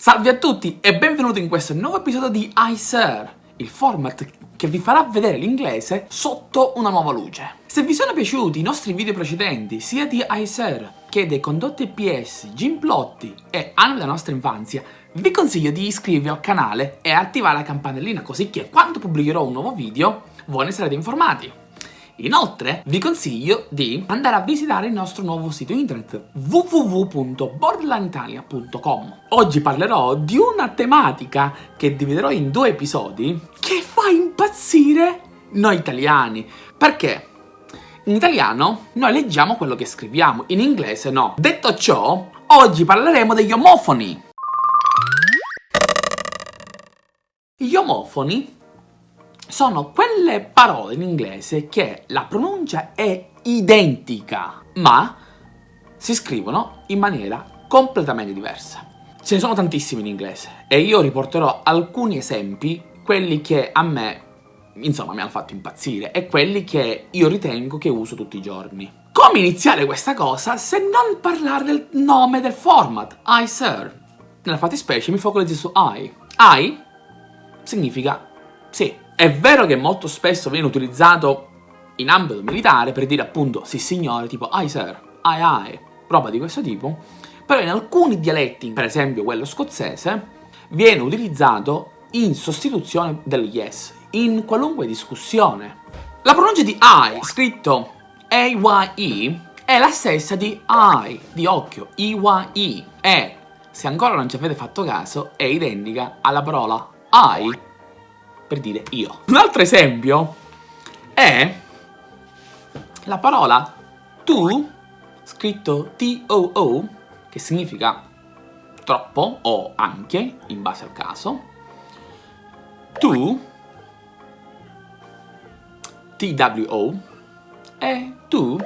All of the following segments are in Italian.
Salve a tutti e benvenuti in questo nuovo episodio di iSir, il format che vi farà vedere l'inglese sotto una nuova luce. Se vi sono piaciuti i nostri video precedenti, sia di iSir che dei condotti PS, Gimplotti e anime della nostra infanzia, vi consiglio di iscrivervi al canale e attivare la campanellina così che quando pubblicherò un nuovo video voi ne sarete informati. Inoltre vi consiglio di andare a visitare il nostro nuovo sito internet www.borderlineitalia.com Oggi parlerò di una tematica che dividerò in due episodi che fa impazzire noi italiani. Perché? In italiano noi leggiamo quello che scriviamo, in inglese no. Detto ciò, oggi parleremo degli omofoni. Gli omofoni sono quelle parole in inglese che la pronuncia è identica, ma si scrivono in maniera completamente diversa. Ce ne sono tantissimi in inglese e io riporterò alcuni esempi, quelli che a me, insomma, mi hanno fatto impazzire e quelli che io ritengo che uso tutti i giorni. Come iniziare questa cosa se non parlare del nome del format, I sir? Nella fattispecie mi focalizzo su I. I significa sì, è vero che molto spesso viene utilizzato in ambito militare per dire appunto sì signore, tipo ai sir, ai ai, roba di questo tipo, però in alcuni dialetti, per esempio quello scozzese, viene utilizzato in sostituzione del yes, in qualunque discussione. La pronuncia di I, scritto A-Y-E, è la stessa di I, di occhio, I-Y-E, e, se ancora non ci avete fatto caso, è identica alla parola I per dire io. Un altro esempio è la parola tu, scritto T-O-O, che significa troppo o anche, in base al caso, tu, T-W-O, e tu,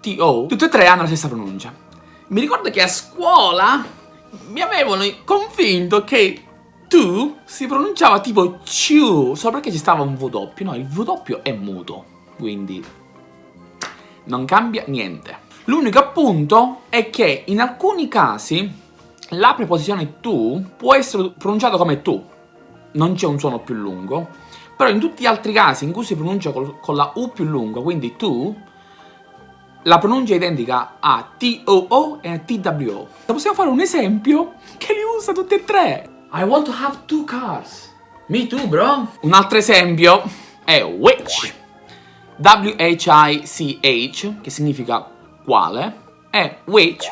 T-O, tutte e tre hanno la stessa pronuncia. Mi ricordo che a scuola mi avevano convinto che tu si pronunciava tipo ciu, solo perché ci stava un W, no, il W è muto, quindi non cambia niente. L'unico appunto è che in alcuni casi la preposizione tu può essere pronunciata come tu, non c'è un suono più lungo, però in tutti gli altri casi in cui si pronuncia con la U più lunga, quindi tu, la pronuncia è identica a T-O-O e a T-W-O. Possiamo fare un esempio che li usa tutti e tre. I want to have two cars. Me too, bro. Un altro esempio è which. W-H-I-C-H, che significa quale, e which,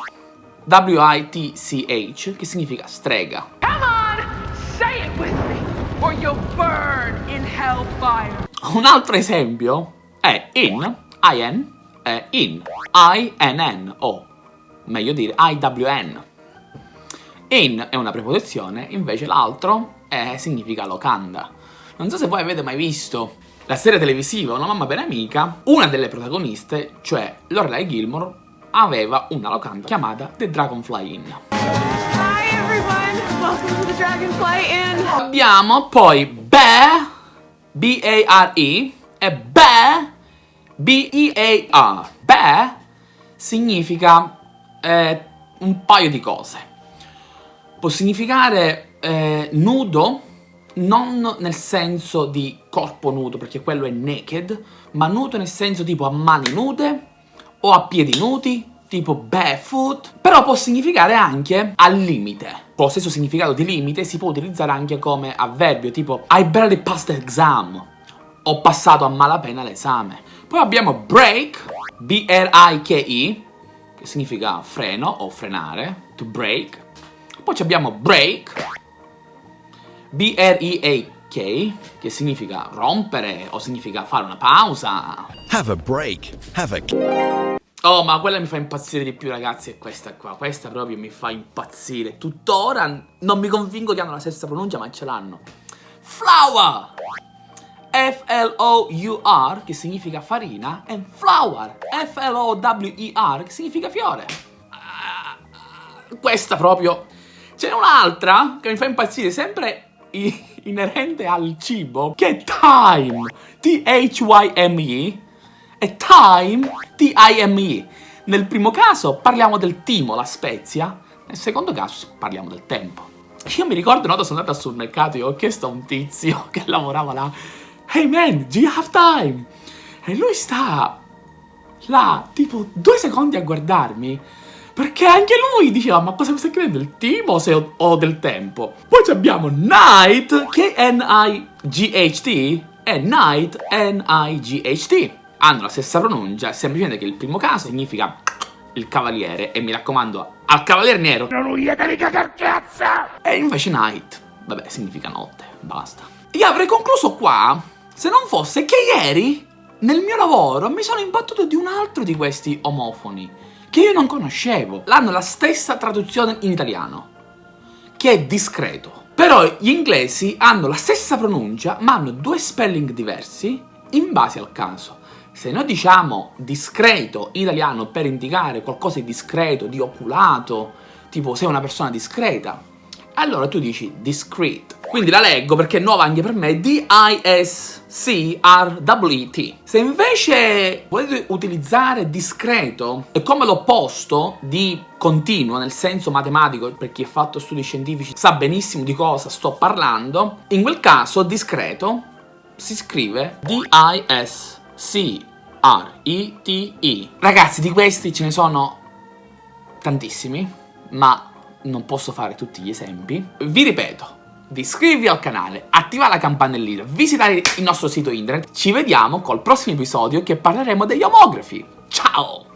W-I-T-C-H, che significa strega. Come on, say it with me, or you'll burn in hellfire. Un altro esempio è in, I-N, in, I-N-N, o meglio dire I-W-N. In è una preposizione, invece l'altro significa locanda. Non so se voi avete mai visto la serie televisiva Una mamma per amica, una delle protagoniste, cioè Lorelai Gilmore, aveva una locanda chiamata The Dragonfly Inn. Hi everyone, welcome to the Dragonfly Inn. Abbiamo poi Bear, B-A-R-E, e Bear, B-E-A-R. Bear significa eh, un paio di cose può significare eh, nudo, non nel senso di corpo nudo, perché quello è naked, ma nudo nel senso tipo a mani nude o a piedi nudi, tipo barefoot, però può significare anche al limite. Con lo stesso significato di limite si può utilizzare anche come avverbio, tipo I barely passed the exam, ho passato a malapena l'esame. Poi abbiamo break, B-R-I-K-E, che significa freno o frenare, to break, poi abbiamo break, B-R-E-A-K, che significa rompere o significa fare una pausa. Have a break, have a... Oh, ma quella mi fa impazzire di più, ragazzi, è questa qua. Questa proprio mi fa impazzire. Tuttora non mi convinco che hanno la stessa pronuncia, ma ce l'hanno. Flour! F-L-O-U-R, che significa farina, e flower, F-L-O-W-E-R, che significa fiore. Uh, questa proprio C'è un'altra che mi fa impazzire, sempre inerente al cibo, che è Time, T-H-Y-M-E, e Time, T-I-M-E. Nel primo caso parliamo del timo, la spezia, nel secondo caso parliamo del tempo. Io mi ricordo una volta sono andata sul mercato e ho chiesto a un tizio che lavorava là Hey man, do you have time? E lui sta là, tipo, due secondi a guardarmi perché anche lui diceva, ma cosa mi stai chiedendo, il team o, se ho, del tempo? Poi abbiamo Night, che è N-I-G-H-T, e Night, N-I-G-H-T. Hanno la stessa pronuncia, semplicemente che il primo caso significa il cavaliere, e mi raccomando, al cavaliere nero non uieteli cazzo! E invece Night, vabbè, significa notte, basta. Io avrei concluso qua, se non fosse che ieri, nel mio lavoro, mi sono imbattuto di un altro di questi omofoni che io non conoscevo. L'hanno la stessa traduzione in italiano, che è discreto. Però gli inglesi hanno la stessa pronuncia, ma hanno due spelling diversi in base al caso. Se noi diciamo discreto in italiano per indicare qualcosa di discreto, di oculato, tipo sei una persona discreta, allora tu dici discreet. Quindi la leggo perché è nuova anche per me, D-I-S-C-R-W-E-T. Se invece volete utilizzare discreto è come l'opposto di continuo, nel senso matematico, per chi ha fatto studi scientifici sa benissimo di cosa sto parlando, in quel caso discreto si scrive D-I-S-C-R-E-T-E. Ragazzi, di questi ce ne sono tantissimi, ma non posso fare tutti gli esempi. Vi ripeto, di al canale, attivare la campanellina, visitare il nostro sito internet. Ci vediamo col prossimo episodio che parleremo degli omografi. Ciao!